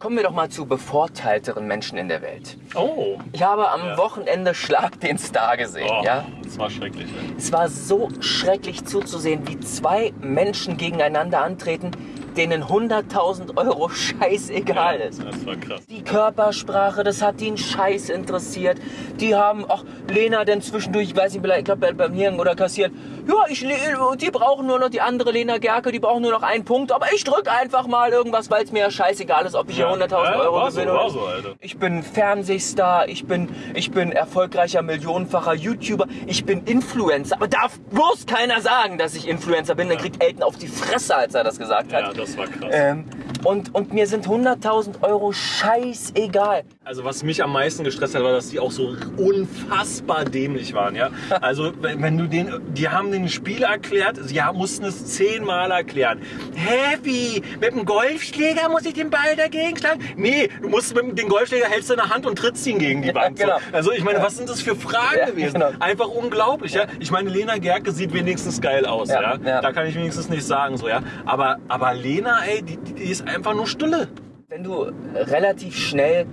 Kommen wir doch mal zu bevorteilteren Menschen in der Welt. Oh. Ich habe am Ja. Wochenende Schlag den Star gesehen, oh ja? Das war schrecklich. ey. Es war so schrecklich zuzusehen, wie zwei Menschen gegeneinander antreten, denen 100.000 Euro scheißegal ist. Das war krass. Die Körpersprache, das hat einen Scheiß interessiert. Die haben, ach, Lena denn zwischendurch, ich weiß nicht, ich glaube beim Hirn oder kassieren, ja, ich, die brauchen nur noch die andere Lena Gerke, die brauchen nur noch einen Punkt, aber ich drück einfach mal irgendwas, weil es mir ja scheißegal ist, ob ich hier 100.000 Ja, Euro so, gewinne. so, Alter. ich bin Fernsehstar, ich bin, ich bin erfolgreicher millionenfacher YouTuber, ich bin Influencer. Aber darf bloß keiner sagen, dass ich Influencer bin. Dann kriegt Elton auf die Fresse, als er das gesagt hat. Ja, das war krass. Ähm, und, und mir sind 100.000 Euro scheißegal. Also was mich am meisten gestresst hat, war, dass die auch so unfassbar dämlich waren, ja. Also wenn, wenn du den, die haben den Spiel erklärt, sie mussten es zehnmal erklären. Wie? Mit dem Golfschläger muss ich den Ball dagegen schlagen? Nee, du musst mit dem den Golfschläger hältst du in der Hand und trittst ihn gegen die Wand. genau. So. Also ich meine, was sind das für Fragen Ja, gewesen? genau. Einfach unglaublich, ja. Ich meine, Lena Gerke sieht wenigstens geil aus, Ja, ja. ja. Da kann ich wenigstens nicht sagen, so, ja. Aber, aber Lena, ey, die, die ist einfach nur Stulle. Wenn du relativ schnell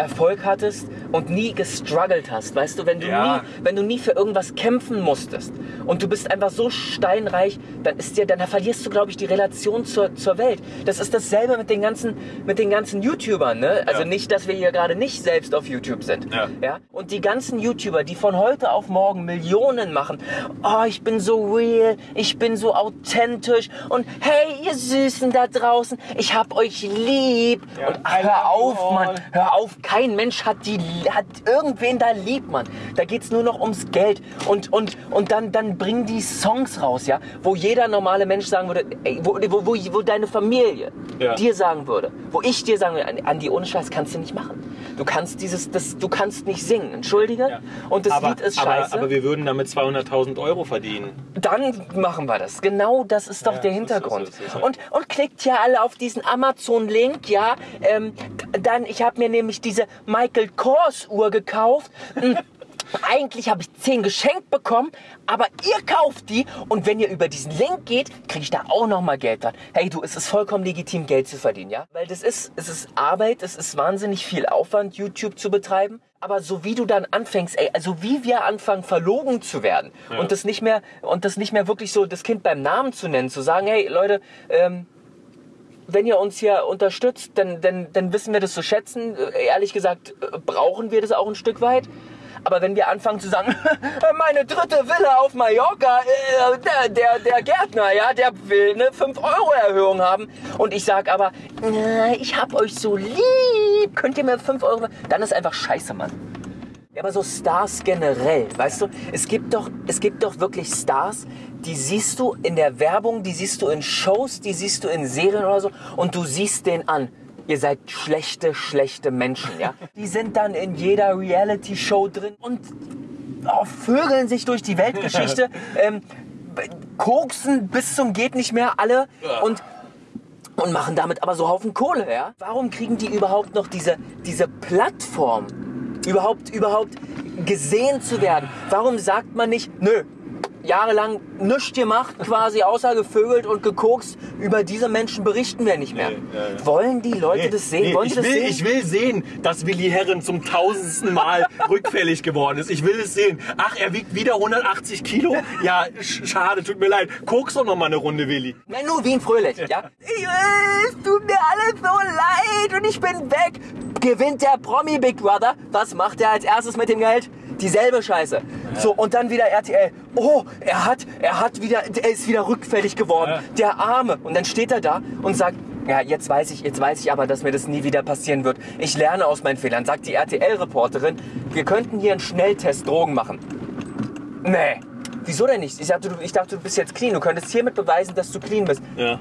Erfolg hattest und nie gestruggelt hast, weißt du, wenn du, Ja. nie, wenn du nie für irgendwas kämpfen musstest und du bist einfach so steinreich, dann ist dir, dann verlierst du, glaube ich, die Relation zur, zur Welt. Das ist dasselbe mit den ganzen, mit den ganzen YouTubern, ne? Also Ja. nicht, dass wir hier gerade nicht selbst auf YouTube sind. Ja. Ja? Und die ganzen YouTuber, die von heute auf morgen Millionen machen, oh, ich bin so real, ich bin so authentisch und hey, ihr Süßen da draußen, ich hab euch lieb. Und ach, hör auf, Mann, hör auf, kein Mensch hat die, hat irgendwen da lieb, Mann. Da geht's nur noch ums Geld und, und, und dann, dann bringen die Songs raus, ja, wo jeder normale Mensch sagen würde, ey, wo, wo, wo, wo deine Familie Ja. dir sagen würde, wo ich dir sagen würde, Andi, ohne Scheiß kannst du nicht machen. Du kannst dieses, das, du kannst nicht singen, entschuldige. Ja. Und das aber, Lied ist aber, scheiße. Aber wir würden damit 200.000 Euro verdienen. dann machen wir das. Genau das ist doch Ja, der ist es, Hintergrund. ist es, ja. Und, und klickt ja alle auf diesen Amazon-Link, ja. Ähm, dann, ich habe mir nämlich diese Michael Kors Uhr gekauft. Hm, Eigentlich habe ich 10 geschenkt bekommen, aber ihr kauft die und wenn ihr über diesen Link geht, kriege ich da auch noch mal Geld dran. Hey du, es ist vollkommen legitim, Geld zu verdienen, ja? Weil das ist, es ist Arbeit, es ist wahnsinnig viel Aufwand, YouTube zu betreiben. Aber so wie du dann anfängst, ey, also wie wir anfangen, verlogen zu werden und das nicht mehr und das nicht mehr wirklich so das Kind beim Namen zu nennen, zu sagen, hey Leute, ähm, wenn ihr uns hier unterstützt, dann, dann, dann wissen wir das zu schätzen. Äh, Ehrlich gesagt, äh, brauchen wir das auch ein Stück weit. Aber wenn wir anfangen zu sagen, meine dritte Villa auf Mallorca, äh, der, der, der Gärtner, ja, der will eine 5-Euro-Erhöhung haben. Und ich sag aber, "Na, ich hab euch so lieb, könnt ihr mir 5 Euro... Dann ist einfach scheiße, Mann. Ja, aber so Stars generell, weißt du, es gibt doch, es gibt doch wirklich Stars, die siehst du in der Werbung, die siehst du in Shows, die siehst du in Serien oder so und du siehst den an. Ihr seid schlechte, schlechte Menschen, ja. Die sind dann in jeder Reality-Show drin und oh, vögeln sich durch die Weltgeschichte, ähm, koksen bis zum geht nicht mehr alle und und machen damit aber so Haufen Kohle, ja? Warum kriegen die überhaupt noch diese, diese Plattform, überhaupt, überhaupt gesehen zu werden? Warum sagt man nicht, nö, jahrelang nichts gemacht, quasi außer gevögelt und gekokst, über diese Menschen berichten wir nicht mehr. Nee, ja, ja. Wollen die Leute das sehen? Nee, Wollen ich, das will, sehen? ich will sehen, dass Willi Herren zum tausendsten Mal rückfällig geworden ist. Ich will es sehen. Ach, er wiegt wieder 180 Kilo? Ja, sch schade, tut mir leid. Kokst doch noch mal eine Runde, Willi. Nenn nur Wien Fröhlich, ja? Äh, es tut mir alles so leid und ich bin weg. Gewinnt der Promi Big Brother. Was macht er als erstes mit dem Geld? Dieselbe Scheiße. So, und dann wieder RTL. Oh, er hat, er hat wieder, er ist wieder rückfällig geworden. Ja. Der Arme. Und dann steht er da und sagt, ja, jetzt weiß ich, jetzt weiß ich aber, dass mir das nie wieder passieren wird. Ich lerne aus meinen Fehlern. Sagt die RTL-Reporterin, wir könnten hier einen Schnelltest Drogen machen. Nee. Wieso denn nicht? Ich dachte, du, ich dachte, du bist jetzt clean. Du könntest hiermit beweisen, dass du clean bist. Ja.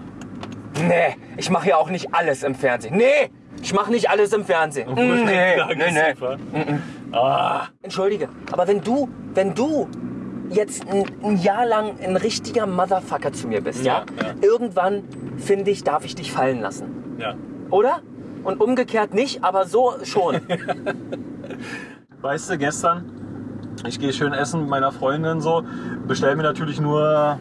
Nee, ich mache ja auch nicht alles im Fernsehen. Nee, ich mache nicht alles im Fernsehen. Mm, Nee, nee, nee. Ah, Entschuldige, aber wenn du, wenn du jetzt ein, ein Jahr lang ein richtiger Motherfucker zu mir bist, ja, Ja, ja. irgendwann finde ich, darf ich dich fallen lassen, ja. oder? Und umgekehrt nicht, aber so schon. Weißt du, gestern, ich gehe schön essen mit meiner Freundin so, bestell mir natürlich nur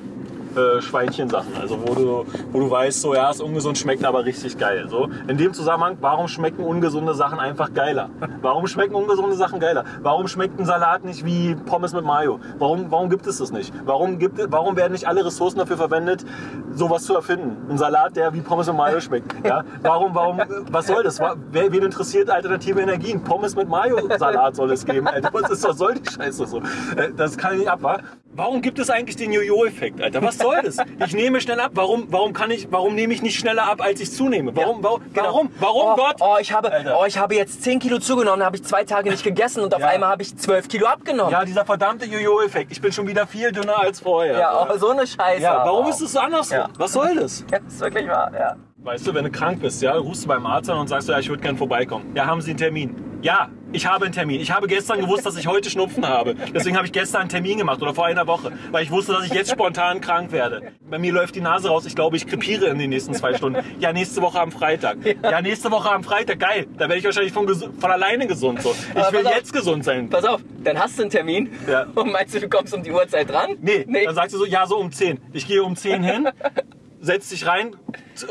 äh, Schweinchensachen. Also wo du, wo du weißt, so ja, ist ungesund, schmeckt aber richtig geil. So. In dem Zusammenhang, warum schmecken ungesunde Sachen einfach geiler? Warum schmecken ungesunde Sachen geiler? Warum schmeckt ein Salat nicht wie Pommes mit Mayo? Warum, warum gibt es das nicht? Warum, gibt, warum werden nicht alle Ressourcen dafür verwendet, sowas zu erfinden? Ein Salat, der wie Pommes mit Mayo schmeckt. Ja? Warum, warum, was soll das? Wer, wen interessiert alternative Energien? Pommes mit Mayo-Salat soll es geben. Alter, was, ist, was soll die Scheiße so? Äh, Das kann ich nicht ab, wa? Warum gibt es eigentlich den Jojo-Effekt, Alter? Was soll das? Ich nehme schnell ab. Warum, warum kann ich, warum nehme ich nicht schneller ab, als ich zunehme? Warum, warum, Genau. warum, warum oh, Gott? Oh, ich habe, Alter. oh, ich habe jetzt 10 Kilo zugenommen, habe ich zwei Tage nicht gegessen und auf Ja. einmal habe ich 12 Kilo abgenommen. Ja, dieser verdammte Jojo-Effekt. Ich bin schon wieder viel dünner als vorher. Ja, oh, so eine Scheiße. Ja, warum aber ist es so andersrum? Ja. Was soll das? Ja, ist wirklich wahr, ja. Weißt du, wenn du krank bist, ja, rufst du beim Arzt an und sagst, ja, ich würde gern vorbeikommen. Ja, haben Sie einen Termin? Ja, ich habe einen Termin. Ich habe gestern gewusst, dass ich heute Schnupfen habe. Deswegen habe ich gestern einen Termin gemacht oder vor einer Woche, weil ich wusste, dass ich jetzt spontan krank werde. Bei mir läuft die Nase raus. Ich glaube, ich krepiere in den nächsten zwei Stunden. Ja, nächste Woche am Freitag. Ja, nächste Woche am Freitag. Geil. Da werde ich wahrscheinlich von, von alleine gesund. So. Ich Aber will auf. jetzt gesund sein. Pass auf, dann hast du einen Termin Ja. und meinst du, du kommst um die Uhrzeit dran? Nee, nee. dann sagst du so, ja, so um 10. Ich gehe um 10 hin, setz dich rein,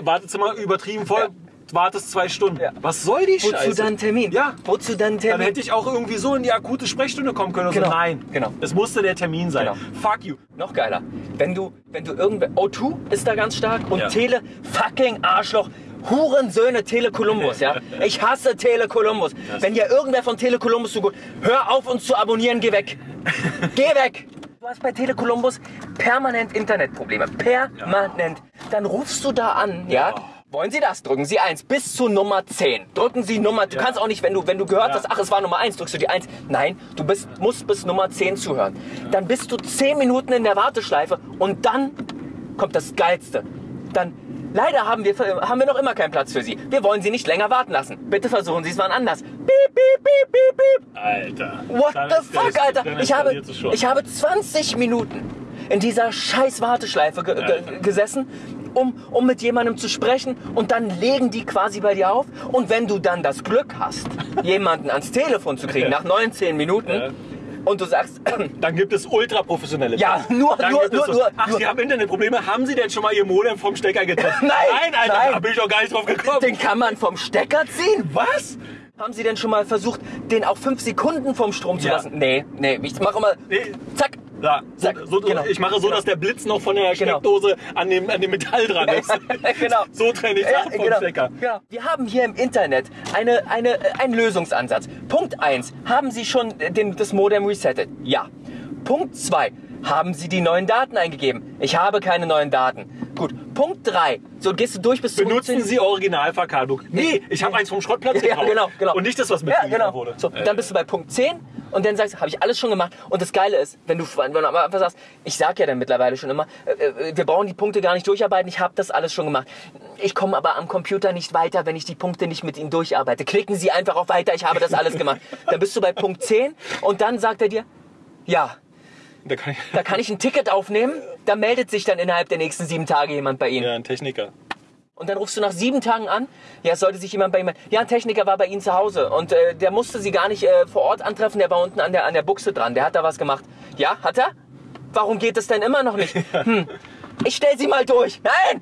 Wartezimmer übertrieben voll. Wartest zwei Stunden. Ja. Was soll die Wozu Scheiße? dann einen Termin? Ja. Wozu dann einen Dann Termin? hätte ich auch irgendwie so in die akute Sprechstunde kommen können. Genau. so, nein, Genau. es musste der Termin sein. Genau. Fuck you. Noch geiler. Wenn du, wenn du irgendwer. O2 ist da ganz stark und Ja. Tele fucking Arschloch. Hurensöhne Tele Columbus, ja? Ich hasse Tele Columbus. Wenn dir irgendwer von Tele Columbus so gut, hör auf uns zu abonnieren, geh weg. geh weg. Du hast bei Tele Columbus permanent Internetprobleme. Permanent. Dann rufst du da an, ja? Ja. Wollen Sie das? Drücken Sie 1 bis zu Nummer 10. Drücken Sie Nummer. Du Ja. kannst auch nicht, wenn du, wenn du gehört Ja. hast, ach, es war Nummer 1, drückst du die 1. Nein, du bist, musst bis Nummer 10 zuhören. Dann bist du 10 Minuten in der Warteschleife und dann kommt das Geilste. Dann, leider haben wir, haben wir noch immer keinen Platz für Sie. Wir wollen Sie nicht länger warten lassen. Bitte versuchen Sie es wann anders. Piep, piep, piep, piep, piep. Alter. What the ist fuck, Alter? dann Ich habe, ich habe 20 Minuten in dieser scheiß Warteschleife ge ge Alter. gesessen, um, um mit jemandem zu sprechen und dann legen die quasi bei dir auf und wenn du dann das Glück hast, jemanden ans Telefon zu kriegen Ja. nach 19 Minuten Ja. und du sagst, Dann gibt es ultraprofessionelle. Ja, nur- Dann nur- nur- so, nur- Ach, nur- Sie haben Internetprobleme. Haben Sie denn schon mal Ihr Modem vom Stecker getrennt? Nein, Nein, Alter, nein. da bin ich doch gar nicht drauf gekommen. den kann man vom Stecker ziehen? Was? Haben Sie denn schon mal versucht, den auch 5 Sekunden vom Strom zu Ja. lassen? Nee, nee, ich mache immer, Nee. zack, Ja, so, so, genau. ich mache so, Genau. dass der Blitz noch von der Genau. Steckdose an, dem, an dem Metall dran ist. genau. So trenne ich Ja, Sachen vom genau, Stecker. genau. Wir haben hier im Internet eine, eine, einen Lösungsansatz. Punkt 1. Haben Sie schon den, das Modem resettet? Ja. Punkt 2. Haben Sie die neuen Daten eingegeben? Ich habe keine neuen Daten. Gut. Punkt 3. So gehst du durch bis zum Benutzen Sie Originalverkabelung. Nee, ich habe eins vom Schrottplatz Ja, gekauft. genau, genau. Und nicht das, was Ja, mitgeliefert genau. wurde. So, dann bist du bei Punkt 10 und dann sagst du, habe ich alles schon gemacht. Und das Geile ist, wenn du, wenn du am Anfang sagst, ich sag ja dann mittlerweile schon immer, äh, äh, wir brauchen die Punkte gar nicht durcharbeiten, ich habe das alles schon gemacht. Ich komme aber am Computer nicht weiter, wenn ich die Punkte nicht mit Ihnen durcharbeite. Klicken Sie einfach auf Weiter, ich habe das alles gemacht. Dann bist du bei Punkt 10 und dann sagt er dir, ja, da kann ich, da kann ich ein Ticket aufnehmen, da meldet sich dann innerhalb der nächsten sieben Tage jemand bei Ihnen. ja, ein Techniker. Und dann rufst du nach sieben Tagen an. Ja, es sollte sich jemand bei ihm. Ja, ein Techniker war bei Ihnen zu Hause und äh, der musste Sie gar nicht äh, vor Ort antreffen. Der war unten an der an der Buchse dran. Der hat da was gemacht. Ja, hat er? Warum geht es denn immer noch nicht? Hm. Ich stell Sie mal durch. Nein.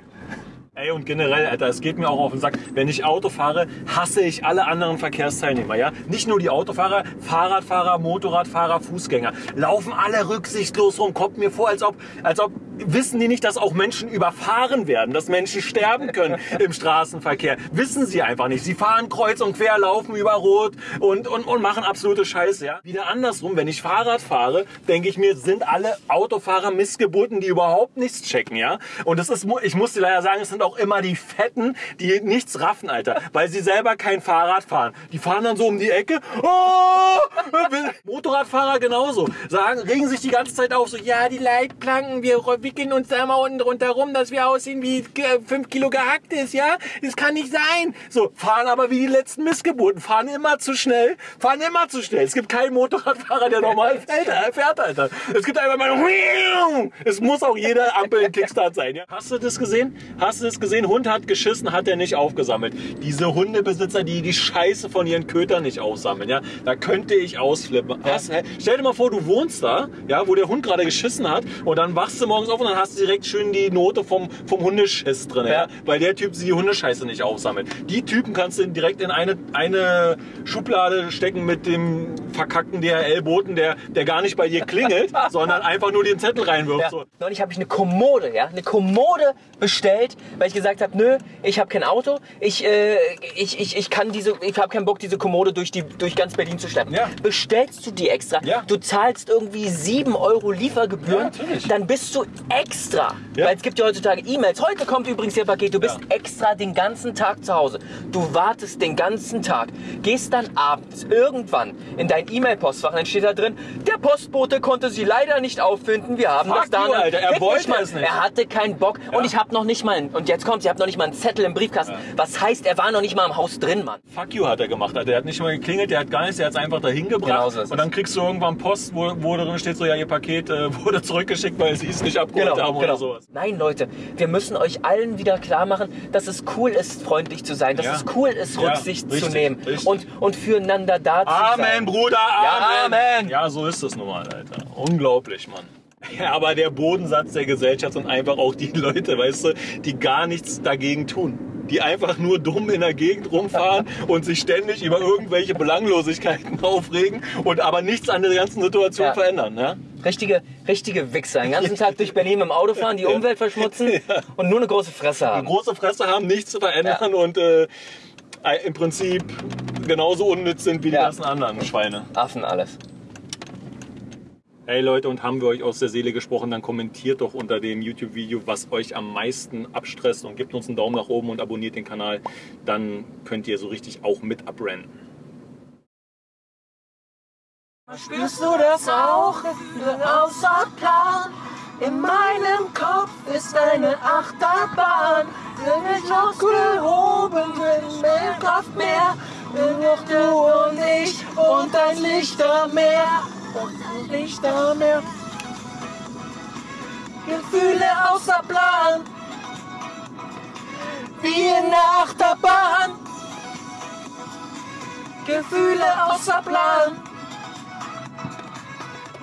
Ey, und generell, Alter, es geht mir auch auf den Sack. Wenn ich Auto fahre, hasse ich alle anderen Verkehrsteilnehmer, ja? Nicht nur die Autofahrer, Fahrradfahrer, Motorradfahrer, Fußgänger. Laufen alle rücksichtslos rum. Kommt mir vor, als ob, als ob, wissen die nicht, dass auch Menschen überfahren werden, dass Menschen sterben können im Straßenverkehr. Wissen sie einfach nicht. Sie fahren kreuz und quer, laufen über Rot und, und, und machen absolute Scheiße, ja? Wieder andersrum, wenn ich Fahrrad fahre, denke ich mir, sind alle Autofahrer Missgeburten, die überhaupt nichts checken, ja? Und das ist, ich muss dir leider sagen, es sind auch immer die Fetten, die nichts raffen, Alter, weil sie selber kein Fahrrad fahren. Die fahren dann so um die Ecke. Oh! Motorradfahrer genauso. Sagen, regen sich die ganze Zeit auf, so, ja, die Leitplanken, wir wickeln uns da mal unten drunter rum, dass wir aussehen wie 5 Kilo gehackt ist, ja? Das kann nicht sein. So, fahren aber wie die letzten Missgeburten, fahren immer zu schnell, fahren immer zu schnell. Es gibt keinen Motorradfahrer, der normal fährt, äh, fährt Alter. Es gibt einfach mal, es muss auch jeder Ampel ein Kickstart sein, ja? Hast du das gesehen? Hast du das gesehen? Hund hat geschissen, hat er nicht aufgesammelt. Diese Hundebesitzer, die die Scheiße von ihren Kötern nicht aufsammeln, ja? Da könnte ich ausflippen. Hast, stell dir mal vor, du wohnst da, ja, wo der Hund gerade geschissen hat und dann wachst du morgens auf und dann hast du direkt schön die Note vom, vom Hundeschiss drin, ja. Ja. weil der Typ die Hundescheiße nicht aufsammelt. Die Typen kannst du direkt in eine, eine Schublade stecken mit dem verkackten DHL-Boten, der, der gar nicht bei dir klingelt, sondern einfach nur den Zettel reinwirft. Ja. So. Neulich habe ich eine Kommode, ja, eine Kommode bestellt, weil ich gesagt habe, nö, ich habe kein Auto, ich, äh, ich, ich, ich kann diese, ich habe keinen Bock, diese Kommode durch die, durch ganz Berlin zu schleppen. Ja. Bestellst du die extra? Ja. Du zahlst irgendwie 7 Euro Liefergebühren, Ja, dann bist du extra. Weil es gibt ja heutzutage E-Mails. Heute kommt übrigens Ihr Paket. Du bist extra den ganzen Tag zu Hause. Du wartest den ganzen Tag, gehst dann abends irgendwann in dein E-Mail-Postfach, dann steht da drin, der Postbote konnte sie leider nicht auffinden. Wir haben Fuck das da. Alter. Er wollte es nicht. Er hatte keinen Bock. Und ich habe noch nicht mal, einen- und jetzt kommt's, ich habe noch nicht mal einen Zettel im Briefkasten. Was heißt, er war noch nicht mal im Haus drin, Mann. Fuck you hat er gemacht. Alter. Der hat nicht mal geklingelt, der hat gar nichts, der hat es einfach dahin gebracht. Genau so und dann kriegst du irgendwann Post, wo, wo drin steht, so ja, ihr Paket äh, wurde zurückgeschickt, weil sie es nicht abgeholt haben oder sowas. Nein, Leute, wir müssen euch allen wieder klar machen, dass es cool ist, freundlich zu sein, dass Ja. es cool ist, Ja, Rücksicht zu richtig, nehmen richtig. und, und füreinander da zu sein. Amen, Bruder, Ja, Amen. Amen. Ja, so ist es nun mal, Alter. Unglaublich, Mann. Ja, aber der Bodensatz der Gesellschaft sind einfach auch die Leute, weißt du, die gar nichts dagegen tun. Die einfach nur dumm in der Gegend rumfahren und sich ständig über irgendwelche Belanglosigkeiten aufregen und aber nichts an der ganzen Situation Ja. verändern. Ne? Richtige, richtige Wichser. Den ganzen Tag durch Berlin mit dem Auto fahren, die Umwelt verschmutzen und nur eine große Fresse haben. Große Fresse haben, nichts zu verändern und äh, im Prinzip genauso unnütz sind wie die Ja. ganzen anderen Schweine. Affen alles. Hey Leute, und haben wir euch aus der Seele gesprochen, dann kommentiert doch unter dem YouTube-Video, was euch am meisten abstresst und gebt uns einen Daumen nach oben und abonniert den Kanal. Dann könnt ihr so richtig auch mit abrennen. Spürst du das auch? Außer Plan. In meinem Kopf ist eine Achterbahn. Bin ich ausgehoben, bin mehr Kraft mehr. Bin noch du und ich und ein Lichtermeer. Und ein Lichtermeer. Gefühle außer Plan. Wie in der Achterbahn. Gefühle außer Plan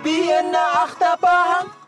wie in der Achterbahn.